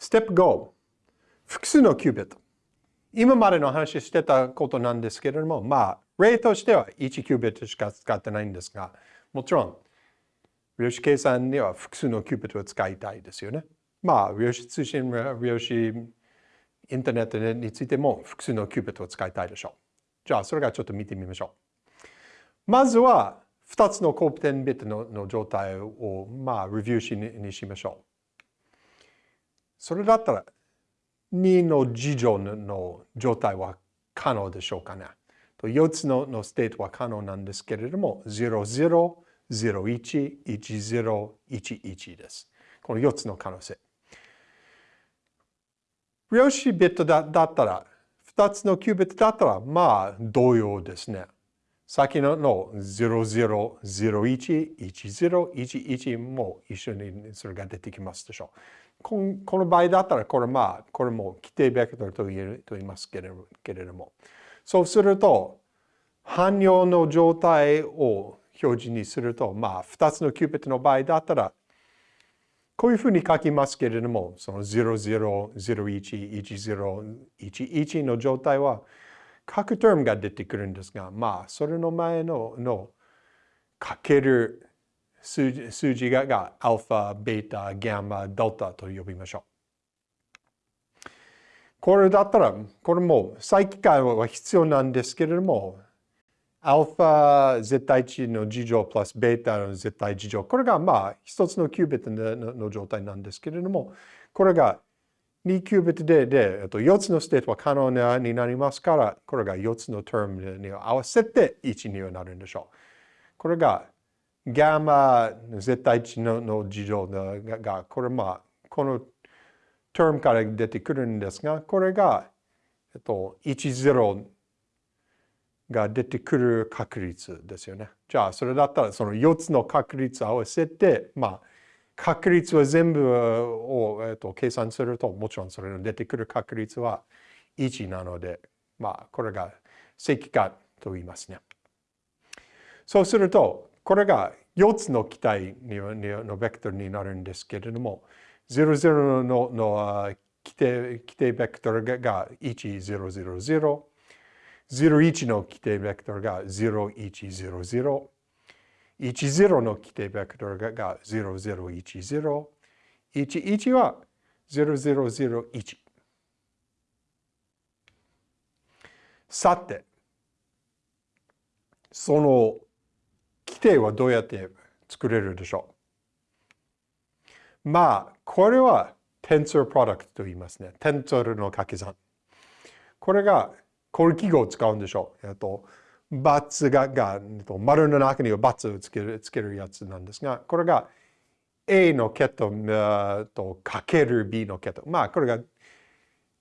ステップ5、複数のキュービット。今までの話してたことなんですけれども、まあ、例としては1キュービットしか使ってないんですが、もちろん、量子計算には複数のキュービットを使いたいですよね。まあ、量子通信、量子インターネットについても複数のキュービットを使いたいでしょう。じゃあ、それがちょっと見てみましょう。まずは、2つのコープテンビットの状態を、まあ、レビューしにしましょう。それだったら、2の自乗の状態は可能でしょうかね。4つののステートは可能なんですけれども、00、01、10、11です。この4つの可能性。量子ビットだだったら、2つのキュービットだったら、まあ、同様ですね。先のの00、01、10、11も一緒にそれが出てきますでしょう。この場合だったら、これまあ、これも規定ベクトルと言えると言いますけれども。そうすると、汎用の状態を表示にすると、まあ、2つのキュービットの場合だったら、こういうふうに書きますけれども、その00、01、10、11の状態は、各テームが出てくるんですが、まあ、それの前ののかける数字数字ががアルファ、ベータ、ガンマ、デルタと呼びましょう。これだったら、これも再規格化は必要なんですけれども、アルファ絶対値の自乗プラスベータの絶対自乗。これがまあ一つのキュービットの状態なんですけれども、これが2キュービットで、で、えっと、4つのステートは可能になりますから、これが4つのタームに合わせて1にはなるんでしょう。これが、ガンマ絶対値のの事情が、これまあ、このタームから出てくるんですが、これが、えっと、10が出てくる確率ですよね。じゃあ、それだったら、その4つの確率合わせて、まあ、確率は全部を、えーと、計算すると、もちろんそれの出てくる確率は1なので、まあ、これが正規化と言いますね。そうすると、これが4つの期待のベクトルになるんですけれども、00のの規定規定ベクトルが1000、01の規定ベクトルが0100、10の規定ベクトルが0010、11は0001。さて、その規定はどうやって作れるでしょう？まあ、これは Tensor Product と言いますね。Tensor の掛け算。これが、これ記号を使うんでしょう。えっとバツがが丸の中にはバツをつけるつけるやつなんですが、これが A の桁とかける B の桁。まあ、これが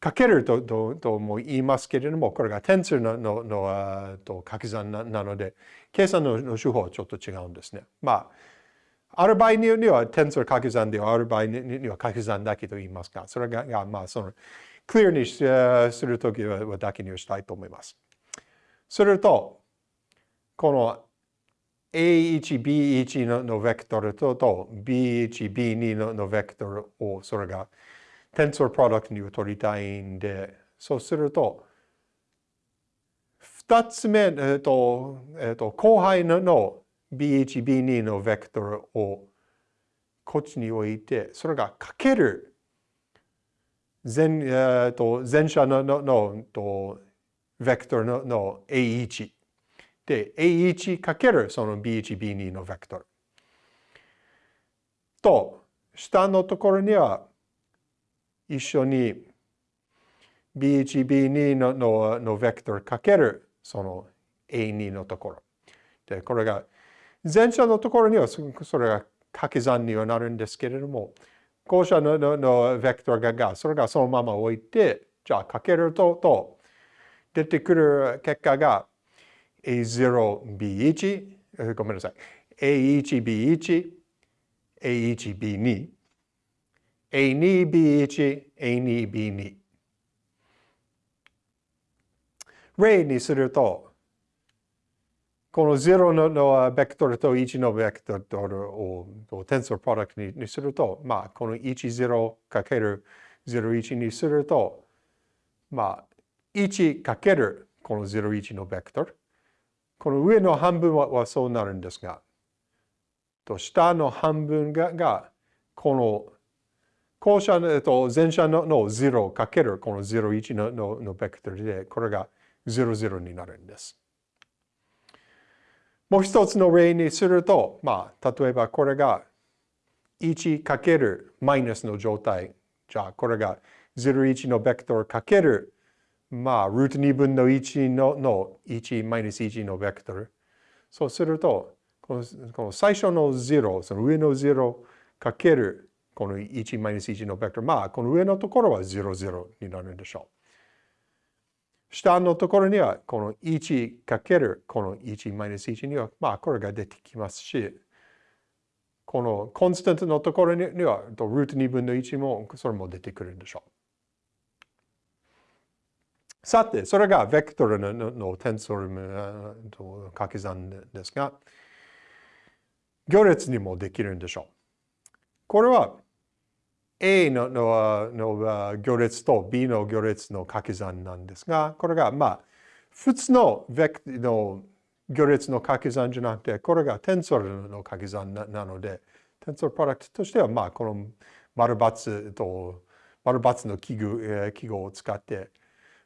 かけるとととも言いますけれども、これがテンスのののと掛け算なので、計算のの手法はちょっと違うんですね。まあ、ある場合にはテンス掛け算で、ある場合には掛け算だけと言いますが、それが、まあ、その、クリアにするときはだけにしたいと思います。すると、この A1、B1 ののベクトルと B1、B2 ののベクトルをそれがテンソープロダクトに取りたいんで、そうすると、二つ目、えっと、えっと、後輩のの B1、B2 のベクトルをこっちに置いて、それがかける前,、えっと、前者のののとベクトルのの A1 で A1 かけるその B1、B2 のベクトル。と、下のところには一緒に B1、B2 のののベクトルかけるその A2 のところ。で、これが前者のところにはそれが掛け算にはなるんですけれども、後者のののベクトルがそれがそのまま置いて、じゃあかけるとと出てくる結果が A0B1、ごめんなさい。A1B1、A1B2、A2B1、A2B2。例にすると、この0ののベクトルと1のベクトルをテンソープロダクトにすると、まあ、この10かける01にすると、まあ、1かけるこの01のベクトル。この上の半分はそうなるんですが、と下の半分ががこの後者の、えっと、前者のの0かけるこの01のののベクトルで、これが00になるんです。もう一つの例にすると、まあ、例えばこれが1かけるマイナスの状態。じゃあ、これが01のベクトルかける、まあ、ルート2分の1のの1マイナス1のベクトル。そうすると、このこの最初の0、その上の0かけるこの1マイナス1のベクトル。まあ、この上のところは00になるんでしょう。下のところには、この1かけるこの1マイナス1には、まあ、これが出てきますし、このコンスタントのところには、ルート2分の1も、それも出てくるんでしょう。さて、それがベクトルののテンソルと掛け算ですが、行列にもできるんでしょう。これは A ののの行列と B の行列の掛け算なんですが、これがまあ、普通のベクの行列の掛け算じゃなくて、これがテンソルの掛け算なので、テンソルプロダクトとしては、まあ、この丸×と丸×の記号,、記号を使って、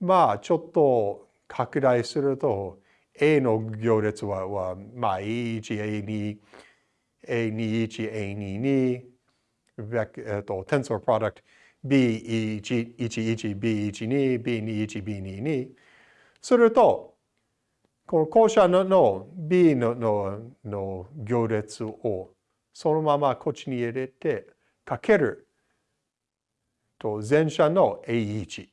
まあ、ちょっと拡大すると、A の行列は、はまあ、A1、A2、A21、A22、えっと、テンソルプロダクト B11、B12、B21、B22。すると、この校舎の B ののの行列をそのままこっちに入れてかけると前者の A1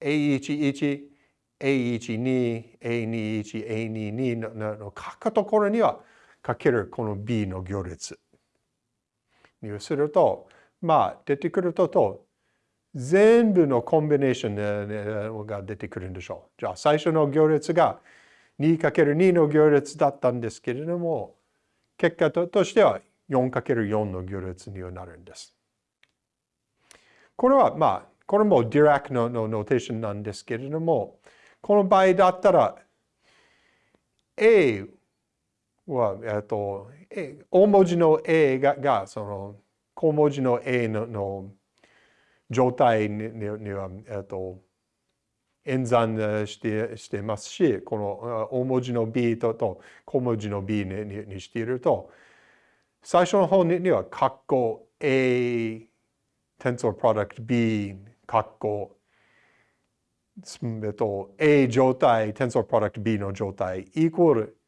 A11、A12、A21、A22 の書くところにはかけるこの B の行列にすると、まあ出てくるとと全部のコンビネーションが出てくるんでしょう。じゃあ最初の行列が 2×2 の行列だったんですけれども、結果としては 4×4 の行列にはなるんです。これはまあ、これもディラックのノーテーションなんですけれども、この場合だったら A は、えっと、大文字の A ががその小文字の A のの状態には、えっと、演算してしてますし、この大文字の B とと小文字の B ににしていると、最初の方には、括弧 A、tensor product B、括弧えっと、A 状態、tensor product B の状態、イコール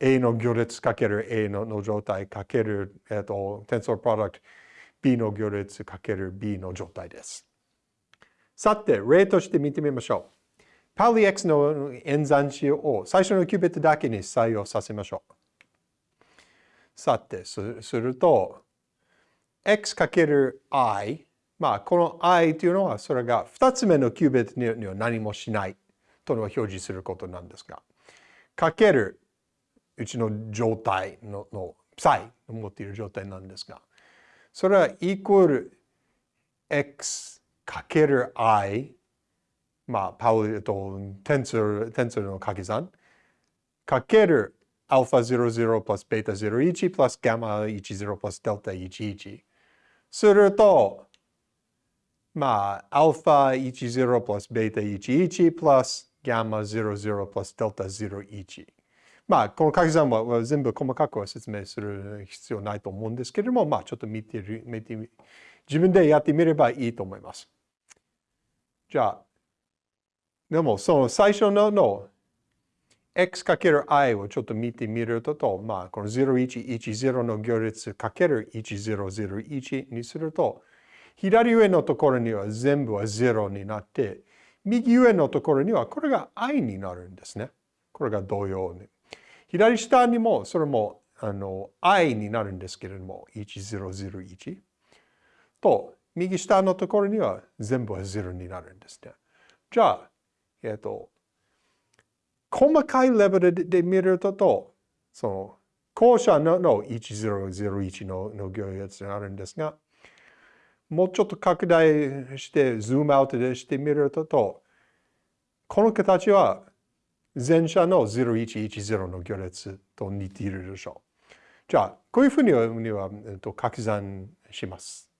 A の行列かける A のの状態かける、えっと、tensor product B の行列かける B の状態です。さて、例として見てみましょう。パリ X の演算子を最初のキュービットだけに採用させましょう。さて、すると、x かける i、まあ、この i というのは、それが2つ目のキュービットには何もしないとの表示することなんですが、かけるうちの状態のの psi の持っている状態なんですが、それはイコール x かける i、まあ、パウルとテンソル、テンソルの掛け算、かける α00 プラス β01 プラス γ10 プラス δ11。すると、 まあ、α10 プラス β11 プラス γ00 プラス δ01。まあ、この掛け算は全部細かくは説明する必要ないと思うんですけれども、まあ、ちょっと見てる、見て自分でやってみればいいと思います。じゃあ、でもその最初のの x×i をちょっと見てみると、まあ、この0110の行列かける1001にすると、 左上のところには全部は0になって、右上のところにはこれが i になるんですね。これが同様に。左下にもそれもあの i になるんですけれども、1001。と、右下のところには全部は0になるんですね。じゃあ、えっ、と、細かいレベルで見ると、とその、後者のの1001のの行列があるんですが、もうちょっと拡大してズームアウトでしてみると、この形は前者の0110の行列と似ているでしょう。じゃあ、こういうふうには掛け算します。